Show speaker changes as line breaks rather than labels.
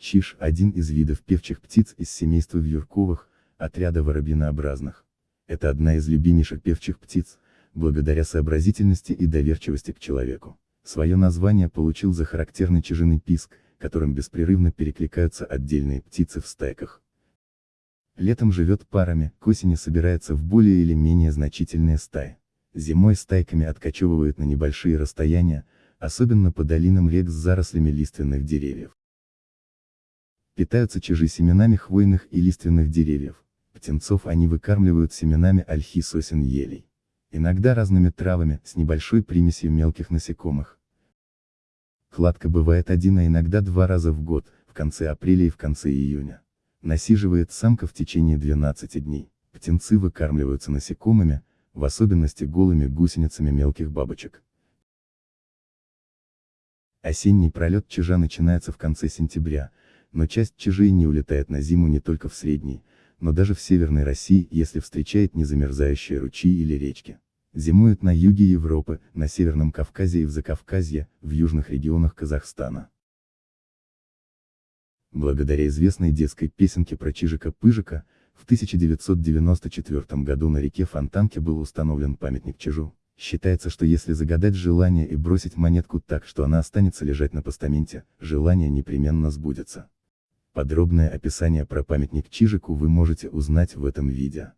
Чиж – один из видов певчих птиц из семейства вьюрковых, отряда воробьинообразных. Это одна из любимейших певчих птиц, благодаря сообразительности и доверчивости к человеку. Свое название получил за характерный чижиный писк, которым беспрерывно перекликаются отдельные птицы в стайках. Летом живет парами, к осени собирается в более или менее значительные стаи. Зимой стайками откачевывают на небольшие расстояния, особенно по долинам рек с зарослями лиственных деревьев. Питаются чижи семенами хвойных и лиственных деревьев. Птенцов они выкармливают семенами ольхи сосен елей. Иногда разными травами, с небольшой примесью мелких насекомых. Кладка бывает один, а иногда два раза в год, в конце апреля и в конце июня. Насиживает самка в течение 12 дней. Птенцы выкармливаются насекомыми, в особенности голыми гусеницами мелких бабочек. Осенний пролет чижа начинается в конце сентября, но часть чижей не улетает на зиму не только в средней, но даже в северной России, если встречает незамерзающие ручьи или речки. Зимует на юге Европы, на Северном Кавказе и в Закавказье, в южных регионах Казахстана. Благодаря известной детской песенке про Чижика-Пыжика, в 1994 году на реке Фонтанке был установлен памятник Чижу. Считается, что если загадать желание и бросить монетку так, что она останется лежать на постаменте, желание непременно сбудется. Подробное описание про памятник Чижику вы можете узнать в этом видео.